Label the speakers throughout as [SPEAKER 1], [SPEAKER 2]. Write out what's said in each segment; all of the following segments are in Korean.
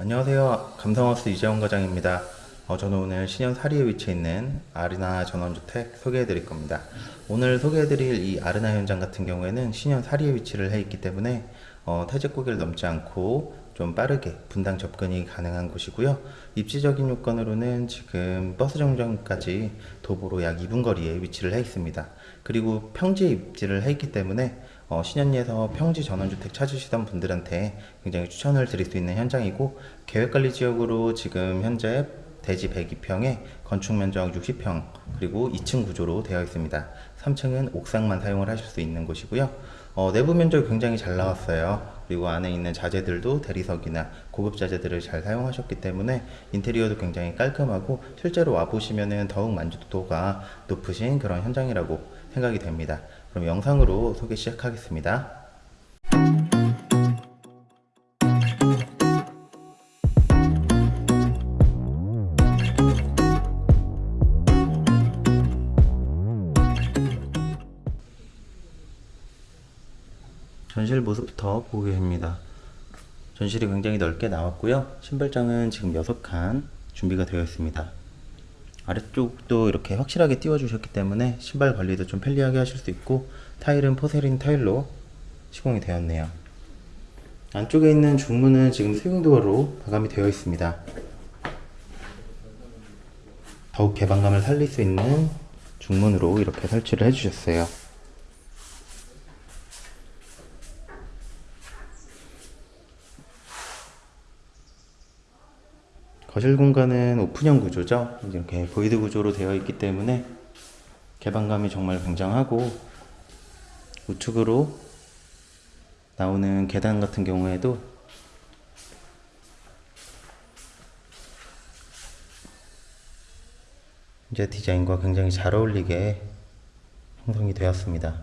[SPEAKER 1] 안녕하세요. 감성하우스 이재원 과장입니다. 어, 저는 오늘 신현 사리에 위치해 있는 아르나 전원주택 소개해 드릴 겁니다. 오늘 소개해 드릴 이 아르나 현장 같은 경우에는 신현 사리에 위치를 해 있기 때문에 어, 태제고개를 넘지 않고 좀 빠르게 분당 접근이 가능한 곳이고요. 입지적인 요건으로는 지금 버스 정류장까지 도보로 약 2분 거리에 위치를 해 있습니다. 그리고 평지에 입지를 해 있기 때문에 어, 신현리에서 평지 전원주택 찾으시던 분들한테 굉장히 추천을 드릴 수 있는 현장이고 계획관리 지역으로 지금 현재 대지 102평에 건축 면적 60평 그리고 2층 구조로 되어 있습니다. 3층은 옥상만 사용을 하실 수 있는 곳이고요. 어, 내부 면적이 굉장히 잘 나왔어요. 그리고 안에 있는 자재들도 대리석이나 고급 자재들을 잘 사용하셨기 때문에 인테리어도 굉장히 깔끔하고 실제로 와보시면은 더욱 만족도가 높으신 그런 현장이라고 생각이 됩니다. 그럼 영상으로 소개 시작하겠습니다. 전실 모습부터 보겠습니다. 전실이 굉장히 넓게 나왔고요. 신발장은 지금 6칸 준비가 되어 있습니다. 아래쪽도 이렇게 확실하게 띄워주셨기 때문에 신발 관리도 좀 편리하게 하실 수 있고 타일은 포세린 타일로 시공이 되었네요. 안쪽에 있는 중문은 지금 스윙도어로 마감이 되어 있습니다. 더욱 개방감을 살릴 수 있는 중문으로 이렇게 설치를 해주셨어요. 거실 공간은 오픈형 구조죠. 이렇게 void 구조로 되어 있기 때문에 개방감이 정말 굉장하고 우측으로 나오는 계단 같은 경우에도 이제 디자인과 굉장히 잘 어울리게 형성이 되었습니다.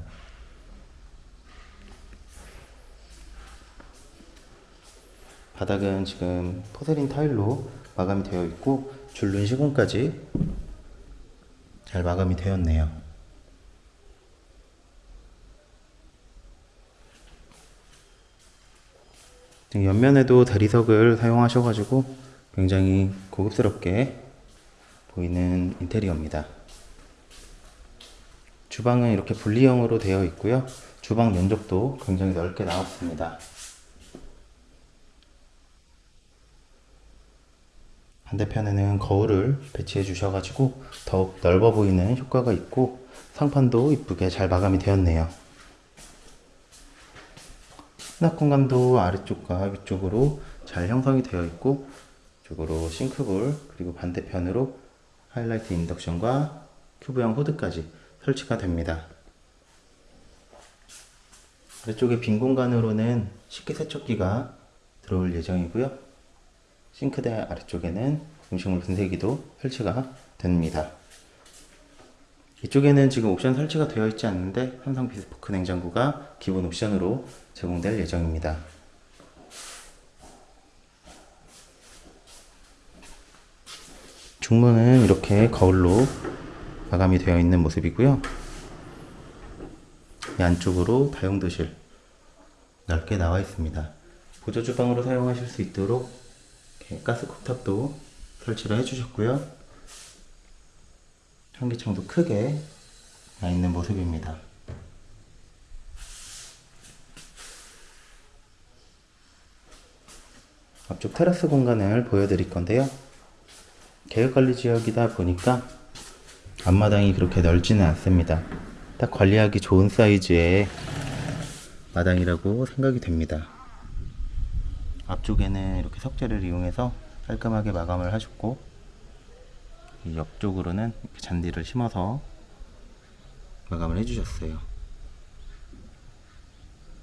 [SPEAKER 1] 바닥은 지금 포세린 타일로 마감이 되어 있고 줄눈 시공까지 잘 마감이 되었네요. 지금 옆면에도 대리석을 사용하셔가지고 굉장히 고급스럽게 보이는 인테리어입니다. 주방은 이렇게 분리형으로 되어 있고요. 주방 면적도 굉장히 넓게 나왔습니다. 반대편에는 거울을 배치해 주셔가지고 더욱 넓어 보이는 효과가 있고 상판도 이쁘게 잘 마감이 되었네요. 수납 공간도 아래쪽과 위쪽으로 잘 형성이 되어 있고 이쪽으로 싱크볼 그리고 반대편으로 하이라이트 인덕션과 큐브형 호드까지 설치가 됩니다. 아래쪽에 빈 공간으로는 식기세척기가 들어올 예정이고요. 싱크대 아래쪽에는 음식물 분쇄기도 설치가 됩니다. 이쪽에는 지금 옵션 설치가 되어 있지 않는데 삼성 비스포크 냉장고가 기본 옵션으로 제공될 예정입니다. 중문은 이렇게 거울로 마감이 되어 있는 모습이고요. 이 안쪽으로 다용도실 넓게 나와 있습니다. 보조 주방으로 사용하실 수 있도록 가스 쿡탑도 설치를 해주셨고요. 현기창도 크게 나 있는 모습입니다. 앞쪽 테라스 공간을 보여드릴 건데요. 계획관리 지역이다 보니까 앞마당이 그렇게 넓지는 않습니다. 딱 관리하기 좋은 사이즈의 마당이라고 생각이 됩니다. 앞쪽에는 이렇게 석재를 이용해서 깔끔하게 마감을 하셨고 옆쪽으로는 잔디를 심어서 마감을 해주셨어요.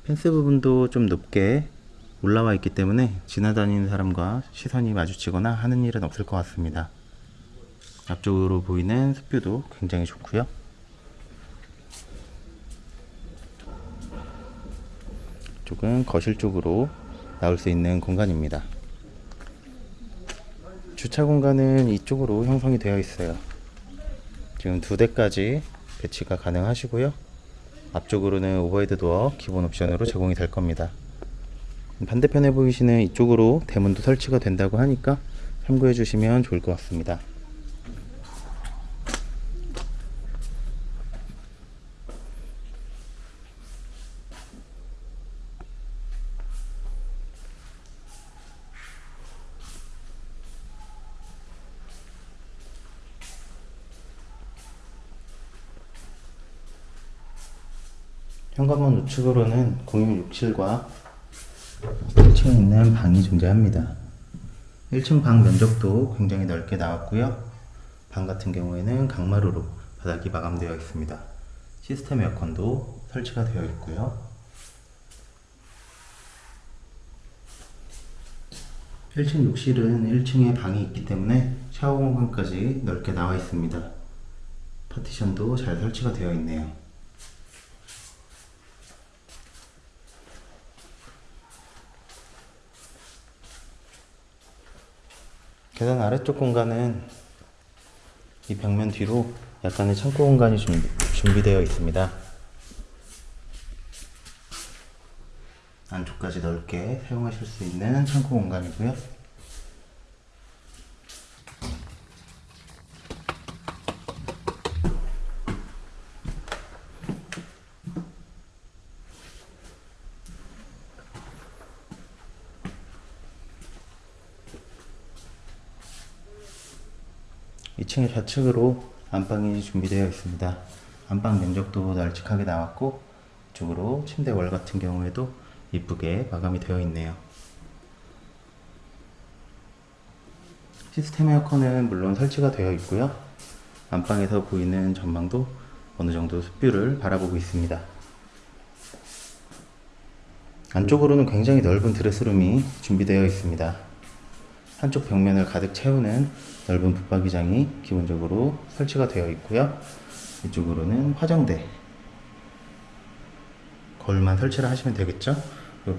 [SPEAKER 1] 펜스 부분도 좀 높게 올라와 있기 때문에 지나다니는 사람과 시선이 마주치거나 하는 일은 없을 것 같습니다. 앞쪽으로 보이는 숲뷰도 굉장히 좋고요. 이쪽은 거실 쪽으로 나올 수 있는 공간입니다. 주차 공간은 이쪽으로 형성이 되어 있어요. 지금 두 대까지 배치가 가능하시고요. 앞쪽으로는 overhead door 기본 옵션으로 제공이 될 겁니다. 반대편에 보이시는 이쪽으로 대문도 설치가 된다고 하니까 참고해 주시면 좋을 것 같습니다. 현관문 우측으로는 공용 67과 1층에 있는 방이 존재합니다. 1층 방 면적도 굉장히 넓게 나왔고요. 방 같은 경우에는 강마루로 바닥이 마감되어 있습니다. 시스템 에어컨도 설치가 되어 있고요. 1층 욕실은 1층에 방이 있기 때문에 샤워 공간까지 넓게 나와 있습니다. 파티션도 잘 설치가 되어 있네요. 계단 아래쪽 공간은 이 벽면 뒤로 약간의 창고 공간이 준비, 준비되어 있습니다. 안쪽까지 넓게 사용하실 수 있는 창고 공간이고요. 이층의 좌측으로 안방이 준비되어 있습니다. 안방 면적도 널찍하게 나왔고 이쪽으로 침대 월 같은 경우에도 이쁘게 마감이 되어 있네요. 시스템 에어컨은 물론 설치가 되어 있고요. 안방에서 보이는 전망도 어느 정도 숲뷰를 바라보고 있습니다. 안쪽으로는 굉장히 넓은 드레스룸이 준비되어 있습니다. 한쪽 벽면을 가득 채우는 넓은 붙박이장이 기본적으로 설치가 되어 있고요. 이쪽으로는 화장대 거울만 설치를 하시면 되겠죠.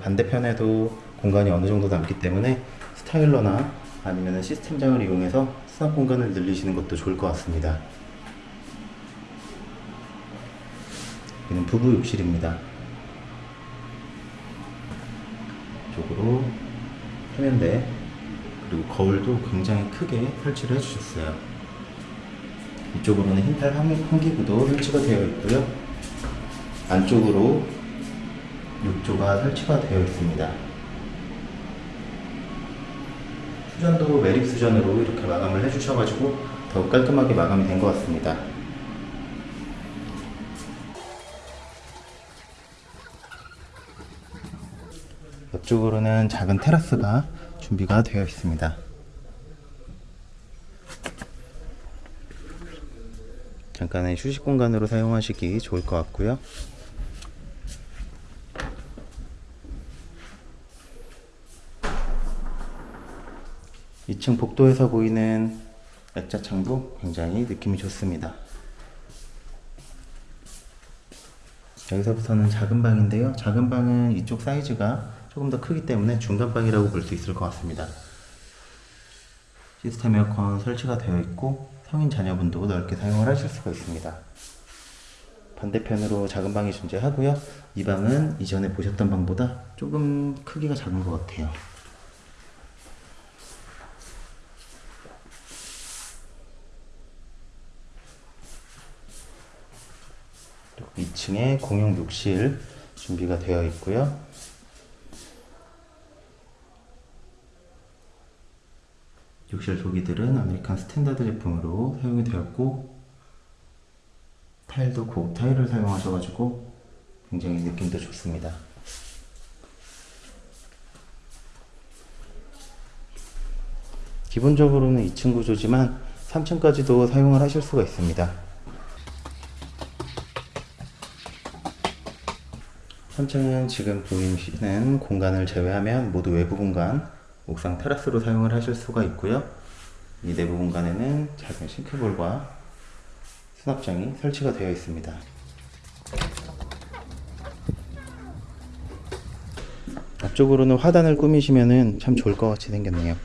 [SPEAKER 1] 반대편에도 공간이 어느 정도 남기 때문에 스타일러나 아니면 시스템장을 이용해서 수납 공간을 늘리시는 것도 좋을 것 같습니다. 여기는 부부 욕실입니다. 이쪽으로 세면대 그리고 거울도 굉장히 크게 설치를 해주셨어요. 이쪽으로는 흰탈 환기구도 설치가 되어 있고요. 안쪽으로 욕조가 설치가 되어 있습니다. 수전도 매립 수전으로 이렇게 마감을 해주셔가지고 더욱 깔끔하게 마감이 된 것 같습니다. 옆쪽으로는 작은 테라스가 준비가 되어 있습니다. 잠깐의 휴식 공간으로 사용하시기 좋을 것 같고요. 이층 복도에서 보이는 액자 창도 굉장히 느낌이 좋습니다. 여기서부터는 작은 방인데요. 작은 방은 이쪽 사이즈가 조금 더 크기 때문에 중간 방이라고 볼 수 있을 것 같습니다. 시스템 에어컨 설치가 되어 있고 성인 자녀분도 넓게 사용을 하실 수가 있습니다. 반대편으로 작은 방이 존재하고요. 이 방은 이전에 보셨던 방보다 조금 크기가 작은 것 같아요. 그리고 2층에 공용 욕실 준비가 되어 있고요. 욕실 도기들은 아메리칸 스탠다드 제품으로 사용이 되었고 타일도 고급 타일을 사용하셔가지고 굉장히 느낌도 좋습니다. 기본적으로는 2층 구조지만 3층까지도 사용을 하실 수가 있습니다. 3층은 지금 보이시는 공간을 제외하면 모두 외부 공간, 옥상 테라스로 사용을 하실 수가 있고요. 이 내부 공간에는 작은 싱크볼과 수납장이 설치가 되어 있습니다. 앞쪽으로는 화단을 꾸미시면 참 좋을 것 같이 생겼네요.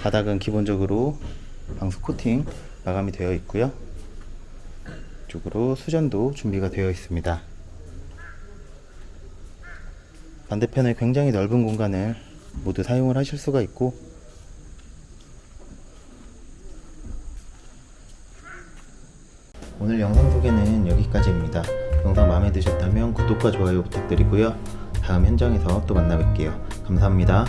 [SPEAKER 1] 바닥은 기본적으로 방수 코팅 마감이 되어 있고요. 이쪽으로 수전도 준비가 되어 있습니다. 반대편에 굉장히 넓은 공간을 모두 사용을 하실 수가 있고 오늘 영상 소개는 여기까지입니다. 영상 마음에 드셨다면 구독과 좋아요 부탁드리고요. 다음 현장에서 또 만나 뵐게요. 감사합니다.